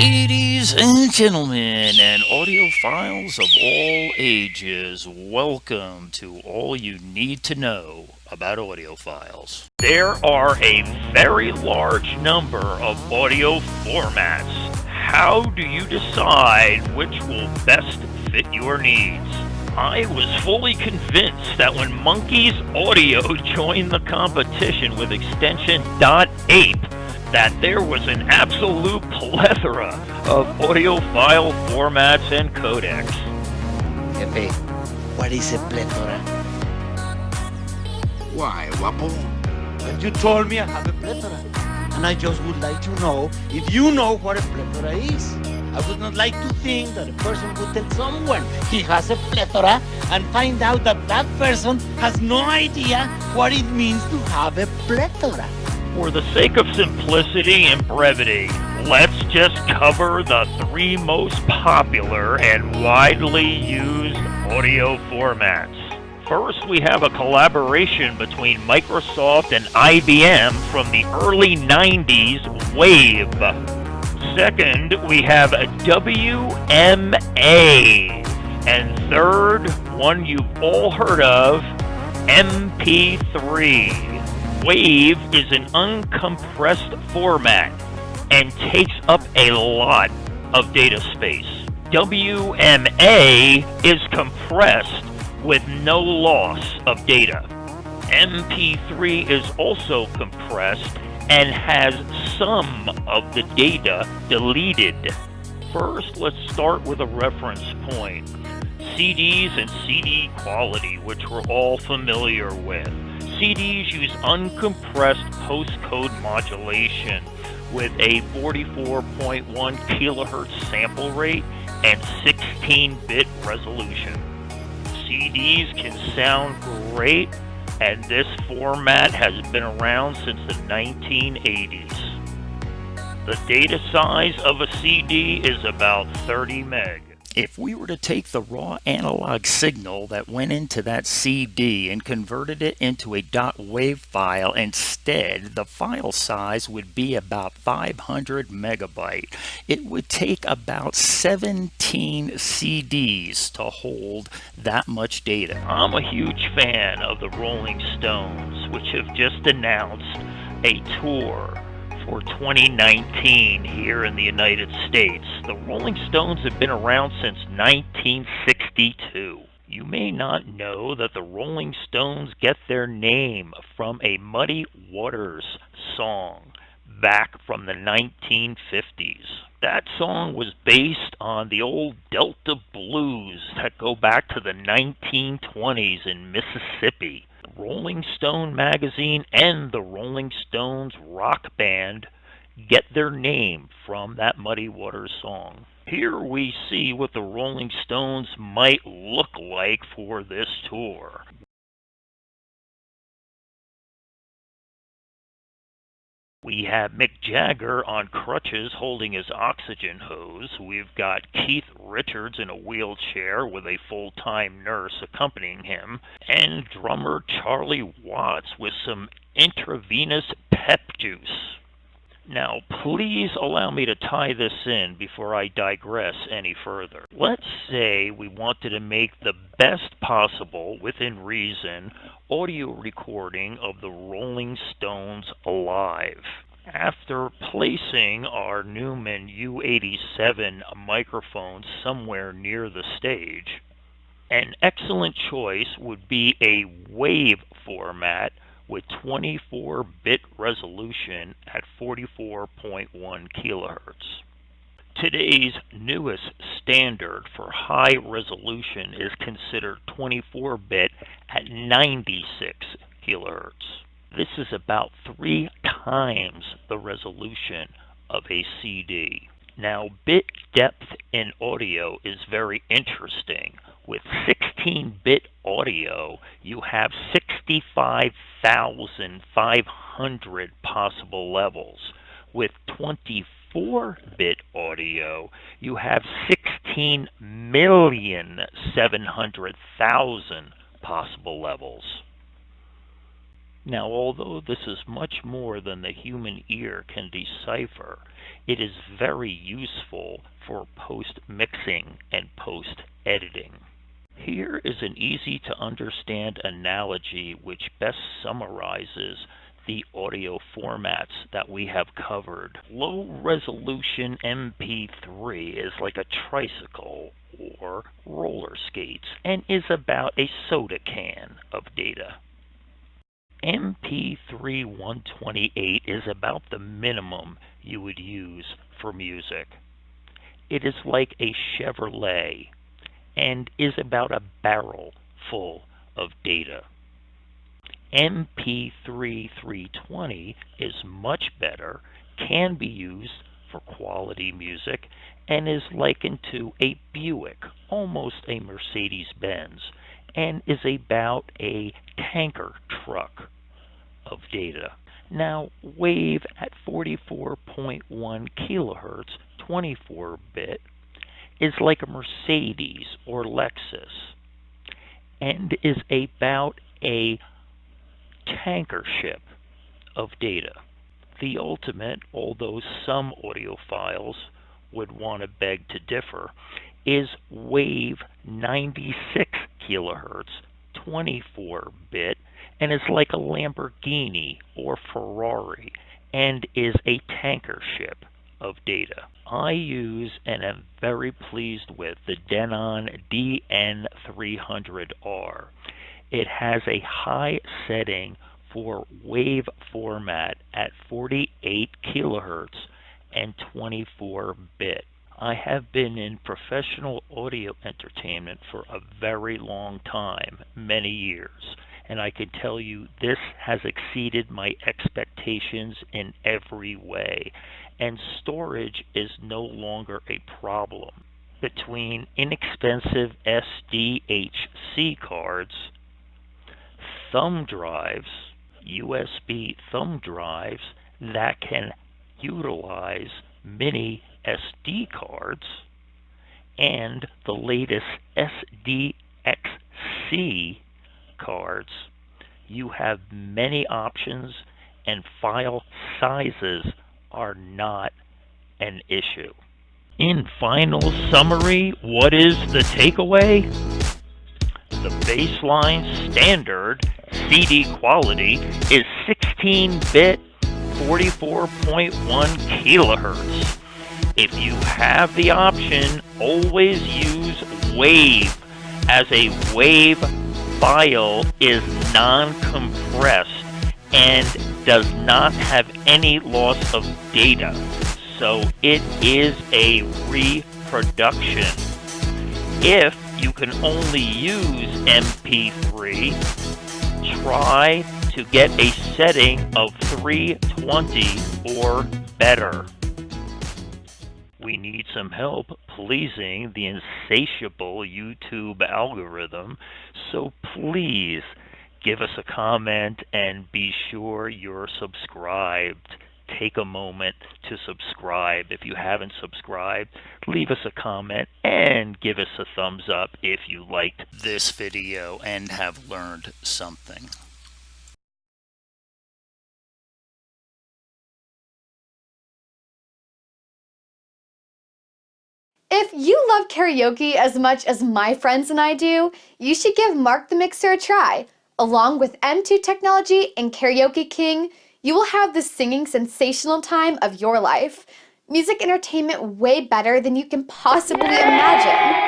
Ladies and gentlemen, and audiophiles of all ages, welcome to all you need to know about audiophiles. There are a very large number of audio formats. How do you decide which will best fit your needs? I was fully convinced that when Monkeys Audio joined the competition with extension .ape, that there was an absolute plethora of audiophile formats and codecs. Jefe, what is a plethora? Why, Guapo? And you told me I have a plethora. And I just would like to know if you know what a plethora is. I would not like to think that a person would tell someone he has a plethora and find out that that person has no idea what it means to have a plethora. For the sake of simplicity and brevity, let's just cover the three most popular and widely used audio formats. First, we have a collaboration between Microsoft and IBM from the early 90s, Wave. Second, we have a WMA. And third, one you've all heard of, MP3. Wave is an uncompressed format and takes up a lot of data space. WMA is compressed with no loss of data. MP3 is also compressed and has some of the data deleted. First, let's start with a reference point. CDs and CD quality, which we're all familiar with. CDs use uncompressed pulse code modulation with a 44.1 kilohertz sample rate and 16-bit resolution. CDs can sound great and this format has been around since the 1980s. The data size of a CD is about 30 meg. If we were to take the raw analog signal that went into that CD and converted it into a .wave file instead, the file size would be about 500 megabyte. It would take about 17 CDs to hold that much data. I'm a huge fan of the Rolling Stones, which have just announced a tour for 2019 here in the United States. The Rolling Stones have been around since 1962. You may not know that the Rolling Stones get their name from a Muddy Waters song back from the 1950s. That song was based on the old Delta blues that go back to the 1920s in Mississippi. Rolling Stone magazine and the Rolling Stones rock band get their name from that Muddy Waters song. Here we see what the Rolling Stones might look like for this tour. We have Mick Jagger on crutches holding his oxygen hose. We've got Keith Richards in a wheelchair with a full time nurse accompanying him. And drummer Charlie Watts with some intravenous pep juice. Now, please allow me to tie this in before I digress any further. Let's say we wanted to make the best possible, within reason, audio recording of the Rolling Stones live. After placing our Neumann U87 microphone somewhere near the stage, an excellent choice would be a wave format with 24-bit resolution at 44.1 kilohertz. Today's newest standard for high resolution is considered 24-bit at 96 kilohertz. This is about three times the resolution of a CD. Now, bit depth in audio is very interesting. With 16-bit audio, you have 65,500 possible levels. With 24-bit audio, you have 16,700,000 possible levels. Now, although this is much more than the human ear can decipher, it is very useful for post-mixing and post-editing. Here is an easy to understand analogy which best summarizes the audio formats that we have covered. Low resolution MP3 is like a tricycle or roller skates and is about a soda can of data. MP3 128 is about the minimum you would use for music. It is like a Chevrolet and is about a barrel full of data. MP3 320 is much better, can be used for quality music, and is likened to a Buick, almost a Mercedes Benz, and is about a tanker truck of data. Now, Wave at 44.1 kilohertz, 24 bit, is like a Mercedes or Lexus and is about a tanker ship of data. The ultimate, although some audiophiles would want to beg to differ, is Wave 96 kilohertz, 24 bit, and is like a Lamborghini or Ferrari and is a tanker ship of data. I use and am very pleased with the Denon DN300R. It has a high setting for wave format at 48 kilohertz and 24 bit. I have been in professional audio entertainment for a very long time, many years, and I can tell you this has exceeded my expectations in every way, and storage is no longer a problem. Between inexpensive SDHC cards, thumb drives, USB thumb drives that can utilize mini SD cards and the latest SDXC cards, you have many options and file sizes are not an issue. In final summary, what is the takeaway? The baseline standard CD quality is 16-bit 44.1 kilohertz. If you have the option, always use WAVE as a WAVE file is non-compressed and does not have any loss of data. So it is a reproduction. If you can only use MP3, try to get a setting of 320 or better. We need some help pleasing the insatiable YouTube algorithm, so please give us a comment and be sure you're subscribed take a moment to subscribe. If you haven't subscribed, leave us a comment and give us a thumbs up if you liked this video and have learned something. If you love karaoke as much as my friends and I do, you should give Mark the Mixer a try. Along with M2 Technology and Karaoke King, you will have the singing sensational time of your life. Music entertainment way better than you can possibly imagine.